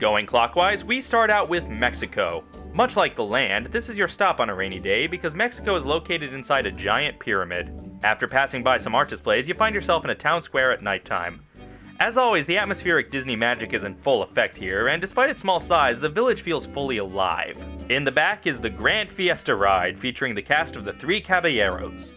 Going clockwise, we start out with Mexico. Much like the land, this is your stop on a rainy day because Mexico is located inside a giant pyramid. After passing by some art displays, you find yourself in a town square at nighttime. As always, the atmospheric Disney magic is in full effect here, and despite its small size, the village feels fully alive. In the back is the Grand Fiesta Ride, featuring the cast of the Three Caballeros.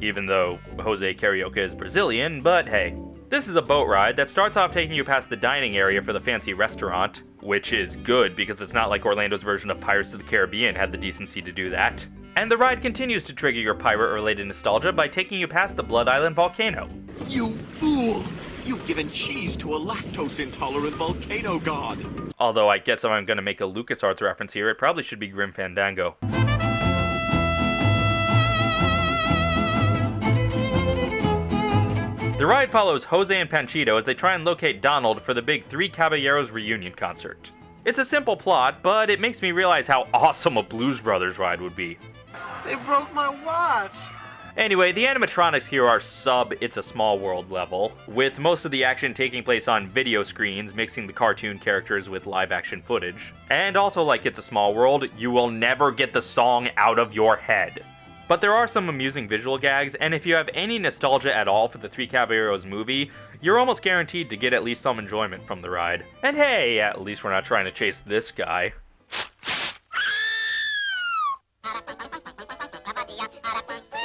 Even though Jose Carioca is Brazilian, but hey. This is a boat ride that starts off taking you past the dining area for the fancy restaurant, which is good because it's not like Orlando's version of Pirates of the Caribbean had the decency to do that. And the ride continues to trigger your pirate related nostalgia by taking you past the Blood Island volcano. You fool! You've given cheese to a lactose intolerant volcano god! Although I guess if I'm gonna make a LucasArts reference here, it probably should be Grim Fandango. The ride follows Jose and Panchito as they try and locate Donald for the big Three Caballeros reunion concert. It's a simple plot, but it makes me realize how awesome a Blues Brothers ride would be. They broke my watch! Anyway, the animatronics here are sub It's a Small World level, with most of the action taking place on video screens, mixing the cartoon characters with live action footage. And also, like It's a Small World, you will never get the song out of your head. But there are some amusing visual gags, and if you have any nostalgia at all for the Three Caballeros movie, you're almost guaranteed to get at least some enjoyment from the ride. And hey, at least we're not trying to chase this guy.